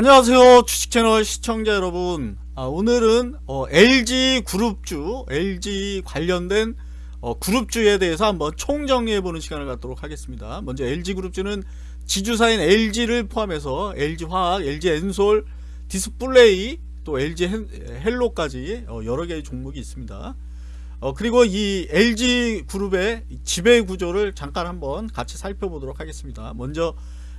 안녕하세요 주식채널 시청자 여러분. 아, 오늘은 어, LG 그룹주 LG 관련된 어, 그룹주에 대해서 한번 총정리해보는 시간을 갖도록 하겠습니다. 먼저 LG 그룹주는 지주사인 LG를 포함해서 LG화학, LG엔솔, 디스플레이 또 LG 헬로까지 어, 여러개의 종목이 있습니다. 어, 그리고 이 LG 그룹의 지배 구조를 잠깐 한번 같이 살펴보도록 하겠습니다. 먼저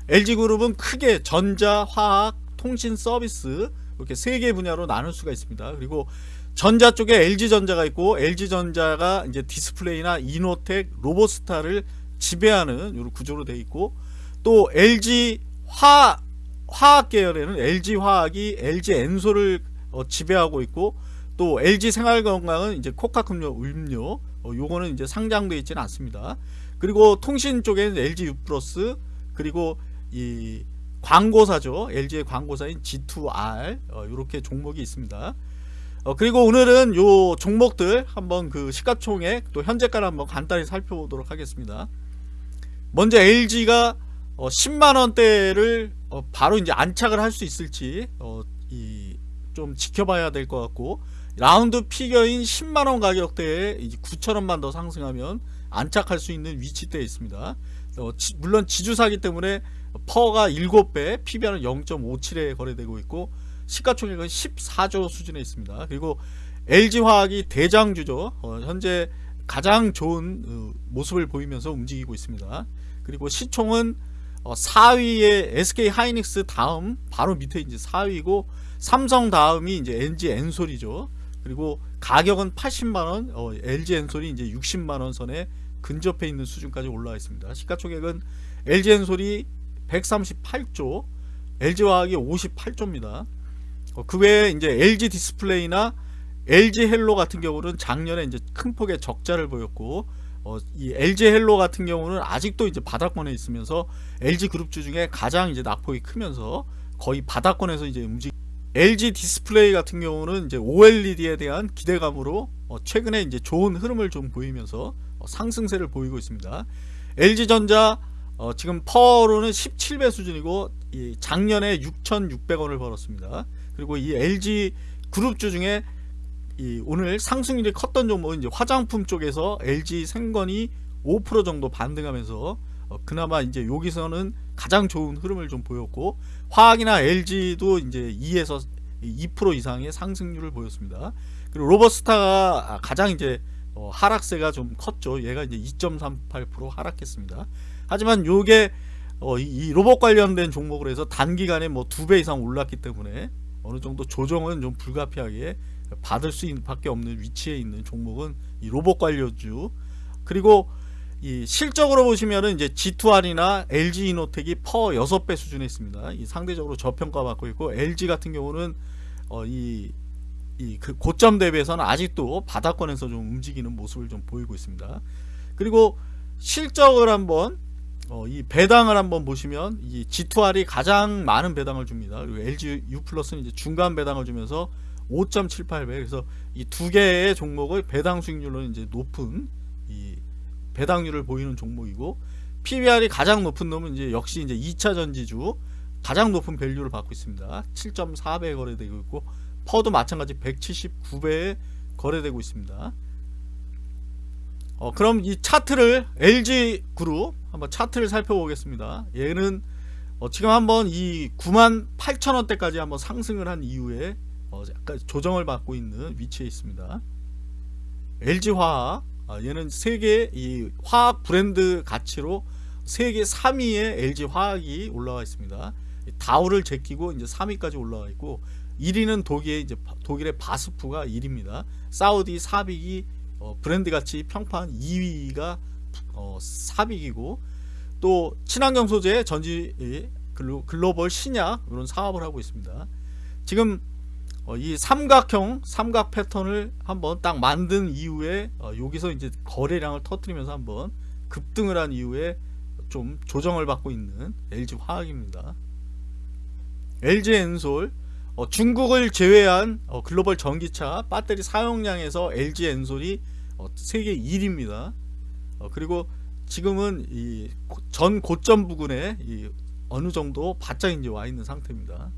LG그룹은 크게 전자, 화학, 통신 서비스 이렇게 세 개 분야로 나눌 수가 있습니다. 그리고 전자 쪽에 LG전자가 있고 LG전자가 이제 디스플레이나 이노텍, 로보스타를 지배하는 이런 구조로 되어 있고 또 LG 화 화학 계열에는 LG 화학이 LG 엔솔을 어, 지배하고 있고 또 LG 생활건강은 이제 코카음료 음료 어, 요거는 이제 상장되어 있지는 않습니다. 그리고 통신 쪽에는 LG U+, 그리고 이 광고사죠. LG의 광고사인 G2R 어, 이렇게 종목이 있습니다. 어, 그리고 오늘은 요 종목들 한번 그 시가총액 또 현재가를 한번 간단히 살펴보도록 하겠습니다. 먼저 LG가 어, 10만원대를 어, 바로 이제 안착을 할 수 있을지 어, 좀 지켜봐야 될 것 같고 라운드 피겨인 10만원 가격대에 9천원만 더 상승하면 안착할 수 있는 위치대에 있습니다. 어, 지, 물론 지주사기 때문에 퍼가 7배, PBR은 0.57에 거래되고 있고 시가총액은 14조 수준에 있습니다. 그리고 LG화학이 대장주죠. 어, 현재 가장 좋은 어, 모습을 보이면서 움직이고 있습니다. 그리고 시총은 어, 4위에 SK 하이닉스 다음 바로 밑에 이제 4위고 삼성 다음이 이제 NG 엔솔이죠. 그리고 가격은 80만원, 어, LG 엔솔이 이제 60만 원 선에 근접해 있는 수준까지 올라와 있습니다. 시가총액은 LG 엔솔이 138조, LG화학이 58조입니다. 어, 그 외에 이제 LG 디스플레이나 LG 헬로 같은 경우는 작년에 이제 큰 폭의 적자를 보였고 어, 이 LG 헬로 같은 경우는 아직도 이제 바닥권에 있으면서 LG 그룹주 중에 가장 이제 낙폭이 크면서 거의 바닥권에서 이제 움직. LG 디스플레이 같은 경우는 이제 OLED에 대한 기대감으로 어, 최근에 이제 좋은 흐름을 좀 보이면서 어, 상승세를 보이고 있습니다. LG전자 어, 지금 PER로는 17배 수준이고 작년에 6,600원을 벌었습니다. 그리고 이 LG 그룹주 중에 오늘 상승률이 컸던 종목은 이제 화장품 쪽에서 LG 생건이 5% 정도 반등하면서 어, 그나마 이제 여기서는 가장 좋은 흐름을 좀 보였고 화학이나 LG도 이제 2에서 2% 이상의 상승률을 보였습니다. 그리고 로버스타가 가장 이제 어, 하락세가 좀 컸죠. 얘가 이제 2.38% 하락했습니다. 하지만 요게 어, 이, 로봇 관련된 종목으로 해서 단기간에 뭐 두 배 이상 올랐기 때문에 어느 정도 조정은 좀 불가피하게 받을 수 있는 밖에 없는 위치에 있는 종목은 이 로봇 관련주 그리고 이 실적으로 보시면은 이제 G2R이나 LG 이노텍이 퍼 6배 수준에 있습니다. 이 상대적으로 저평가 받고 있고 LG 같은 경우는 어, 이, 이 그 고점 대비해서는 아직도 바닥권에서 좀 움직이는 모습을 좀 보이고 있습니다. 그리고 실적을 한번 어, 이 배당을 한번 보시면 이 G2R이 가장 많은 배당을 줍니다. 그리고 LG U 플러스는 이제 중간 배당을 주면서 5.78배. 그래서 이 두 개의 종목의 배당 수익률은 이제 높은 이 배당률을 보이는 종목이고 PBR이 가장 높은 놈은 이제 역시 이제 2차 전지주 가장 높은 밸류를 받고 있습니다. 7.4배에 거래되고 있고 퍼도 마찬가지 179배에 거래되고 있습니다. 어, 그럼 이 차트를 LG 그룹 한번 차트를 살펴보겠습니다. 얘는 어, 지금 한번 이 9만 8천 원대까지 한번 상승을 한 이후에 어, 약간 조정을 받고 있는 위치에 있습니다. LG화학 아, 얘는 세계 이 화학 브랜드 가치로 세계 3위에 LG화학이 올라와 있습니다. 다우를 제끼고 이제 3위까지 올라와 있고 1위는 독일 이제 독일의 바스프가 1위입니다. 사우디 사빅이 어, 브랜드 가치 평판 2위가 어, 삽익이고 또 친환경 소재 전지 글로벌 신약 이런 사업을 하고 있습니다. 지금 어, 이 삼각형 삼각 패턴을 한번 딱 만든 이후에 어, 여기서 이제 거래량을 터트리면서 한번 급등을 한 이후에 좀 조정을 받고 있는 LG 화학입니다. LG 엔솔 어, 중국을 제외한 어, 글로벌 전기차 배터리 사용량에서 LG 엔솔이 어, 세계 1위입니다. 어, 그리고 지금은 이 전 고점 부근에 이 어느 정도 바짝 이제 와 있는 상태입니다.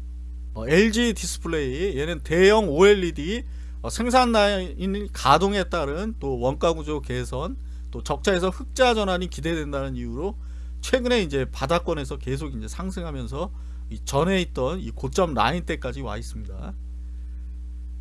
어, LG 디스플레이 얘는 대형 OLED 어, 생산 라인 가동에 따른 또 원가 구조 개선 또 적자에서 흑자 전환이 기대된다는 이유로 최근에 이제 바닥권에서 계속 이제 상승하면서 이 전에 있던 이 고점 라인 때까지 와 있습니다.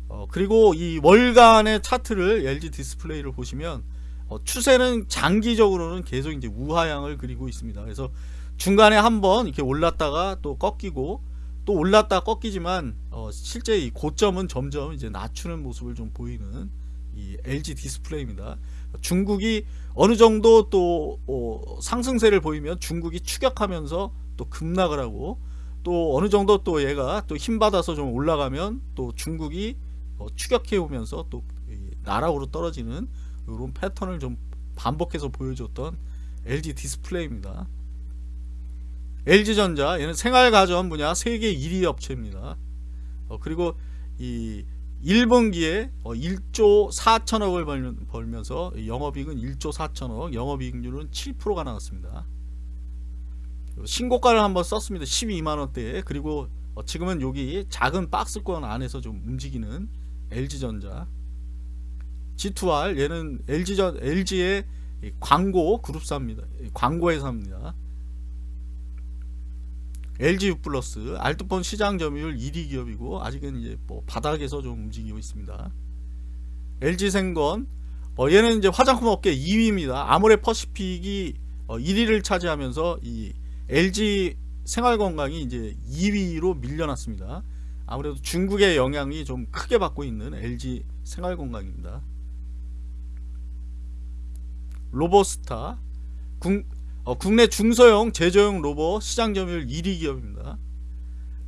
어, 그리고 이 월간의 차트를 LG 디스플레이를 보시면 어, 추세는 장기적으로는 계속 이제 우하향을 그리고 있습니다. 그래서 중간에 한번 이렇게 올랐다가 또 꺾이고 또 올랐다 꺾이지만 어, 실제 이 고점은 점점 이제 낮추는 모습을 좀 보이는 이 LG 디스플레이입니다. 중국이 어느 정도 또 어, 상승세를 보이면 중국이 추격하면서 또 급락을 하고 또 어느 정도 또 얘가 또 힘받아서 좀 올라가면 또 중국이 어, 추격해 오면서 또 나락으로 떨어지는 이런 패턴을 좀 반복해서 보여줬던 LG 디스플레이입니다. LG전자 얘는 생활가전 분야 세계 1위 업체입니다. 어, 그리고 이 1분기에 어, 1조 4천억을 벌, 벌면서 영업이익은 1조 4천억, 영업이익률은 7%가 나왔습니다. 신고가를 한번 썼습니다. 12만원대에 그리고 어, 지금은 여기 작은 박스권 안에서 좀 움직이는 LG전자 G2R 얘는 LG전 LG의 광고 그룹사입니다. 광고 회사입니다. LG U 플러스 알트폰 시장 점유율 1위 기업이고 아직은 이제 뭐 바닥에서 좀 움직이고 있습니다. LG 생건 어, 얘는 이제 화장품 업계 2위입니다. 아모레 퍼시픽이 어, 1위를 차지하면서 이 LG 생활건강이 이제 2위로 밀려났습니다. 아무래도 중국의 영향이 좀 크게 받고 있는 LG 생활건강입니다. 로보스타 국, 어, 국내 중소형 제조용 로봇 시장 점유율 1위 기업입니다.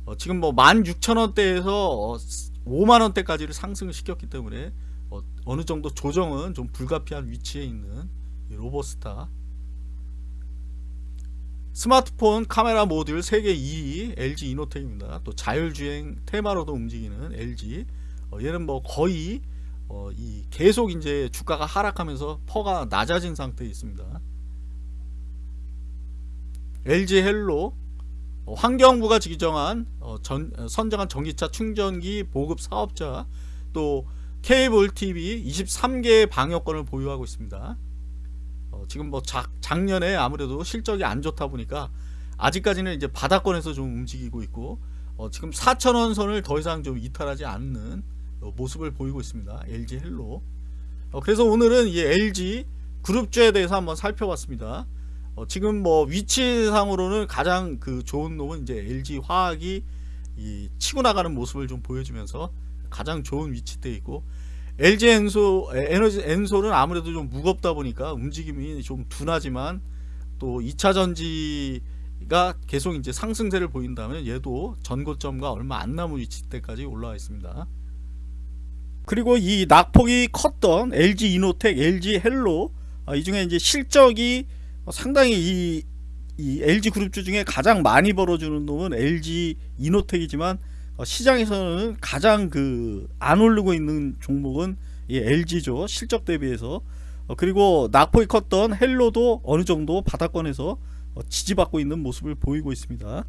어, 지금 뭐 16,000원대에서 어, 5만원대까지를 상승을 시켰기 때문에 어, 느 정도 조정은 좀 불가피한 위치에 있는 로보스타 스마트폰 카메라 모듈 세계 2위 LG 이노텍입니다. 또 자율주행 테마로도 움직이는 LG 어, 얘는 뭐 거의 어, 이 계속 이제 주가가 하락하면서 PER가 낮아진 상태에 있습니다. LG 헬로 어, 환경부가 지정한 어, 전, 어, 선정한 전기차 충전기 보급 사업자 또 케이블 TV 23개의 방역권을 보유하고 있습니다. 어, 지금 뭐 작, 작년에 아무래도 실적이 안 좋다 보니까 아직까지는 이제 바닥권에서 좀 움직이고 있고 어, 지금 4천원 선을 더 이상 좀 이탈하지 않는 어, 모습을 보이고 있습니다. LG 헬로. 어, 그래서 오늘은 이 LG 그룹주에 대해서 한번 살펴봤습니다. 어, 지금 뭐 위치상으로는 가장 그 좋은 놈은 이제 LG 화학이 이 치고 나가는 모습을 좀 보여주면서 가장 좋은 위치대 있고 LG 엔소 에너지 엔솔은 아무래도 좀 무겁다 보니까 움직임이 좀 둔하지만 또 2차 전지가 계속 이제 상승세를 보인다면 얘도 전고점과 얼마 안 남은 위치대까지 올라와 있습니다. 그리고 이 낙폭이 컸던 LG 이노텍, LG 헬로 어, 이 중에 이제 실적이 상당히 이, 이 LG 그룹주 중에 가장 많이 벌어주는 놈은 LG 이노텍이지만 어, 시장에서는 가장 그 안 오르고 있는 종목은 이 LG죠 실적 대비해서 어, 그리고 낙폭이 컸던 헬로도 어느 정도 바닥권에서 어, 지지받고 있는 모습을 보이고 있습니다.